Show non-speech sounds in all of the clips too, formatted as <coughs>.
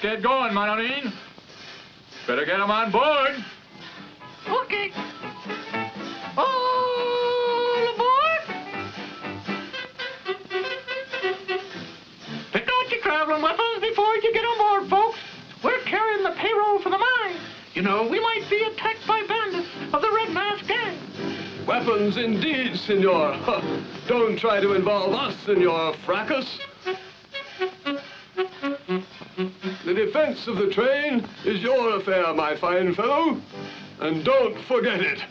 get going, Manorin. Better get them on board. Okay. All aboard! Pick out your traveling weapons before you get on board, folks. We're carrying the payroll for the mine. You know, we might be attacked by bandits of the Red Mask Gang. Weapons indeed, senor. <laughs> Don't try to involve us in your fracas. Defense of the train is your affair, my fine fellow. And don't forget it.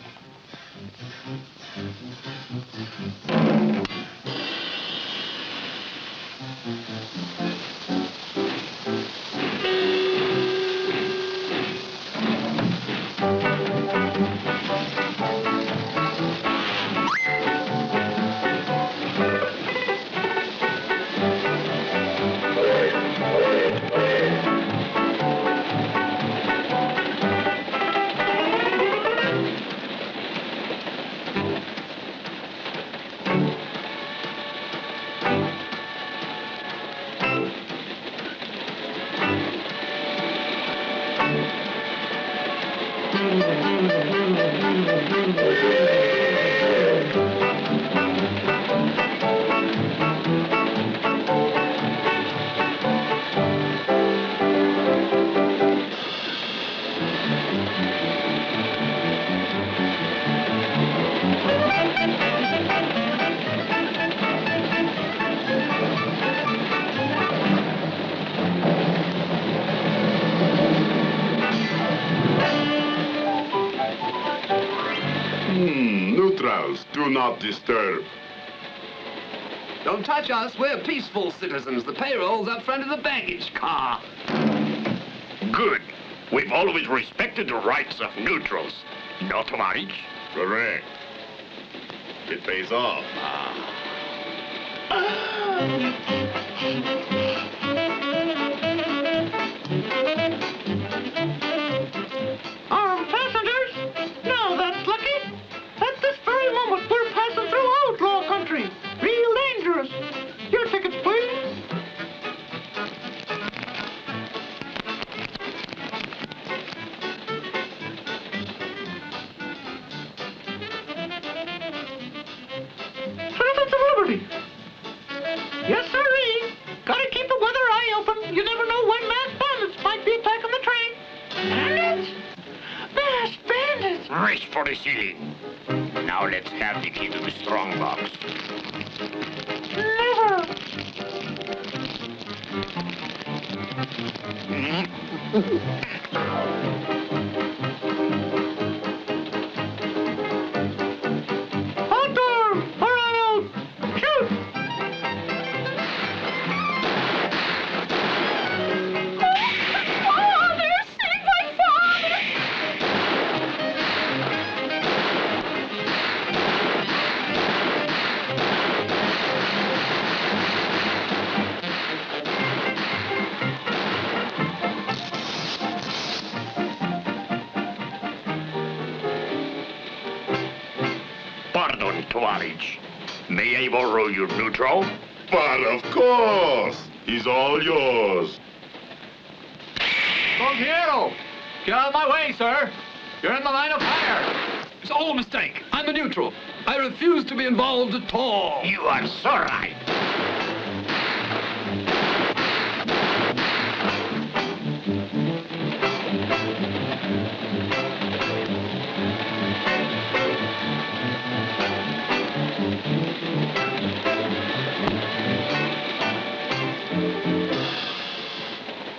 Neutrals, do not disturb. Don't touch us. We're peaceful citizens. The payroll's up front of the baggage car. Good. We've always respected the rights of neutrals. No, Tovarich? Correct. It pays off. Armed ah. <laughs> For the ceiling. Now let's have the key to the strong box. Never. <laughs> Outdoor! <laughs> Pardon, Tovarich. May I borrow your neutral? But of course, he's all yours. Don Piero! Get out of my way, sir. You're in the line of fire. It's all a mistake. I'm a neutral. I refuse to be involved at all. You are so right.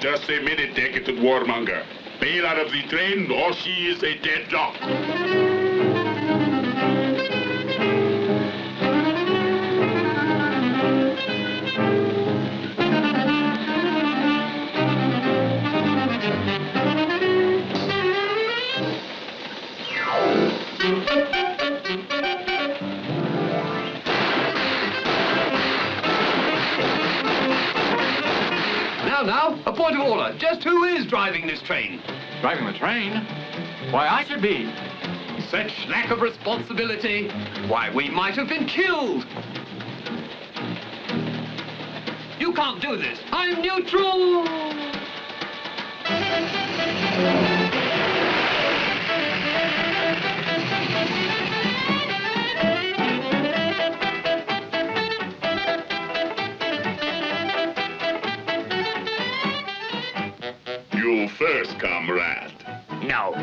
Just a minute, decadent warmonger. Bail out of the train or she is a dead dog. Now, now, a point of order. Just who is driving this train? Driving the train? Why, I should be. Such lack of responsibility. Why, we might have been killed. You can't do this. I'm neutral.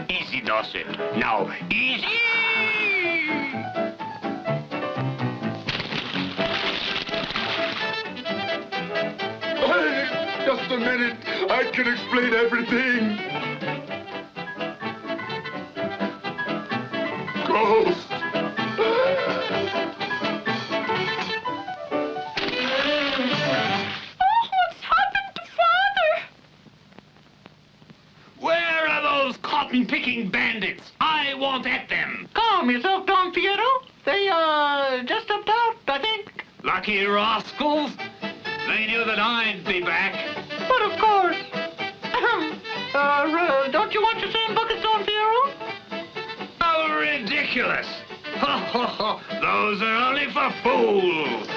Easy, Dawson. Now, easy! Just a minute. I can explain everything. Those cotton-picking bandits? I want at them. Calm yourself, Don Piero. They, uh, just stepped out, I think. Lucky rascals. They knew that I'd be back. But of course. <coughs> Uh, uh, don't you want your sand buckets, Don Piero? How ridiculous! Ho, ho, ho. Those are only for fools.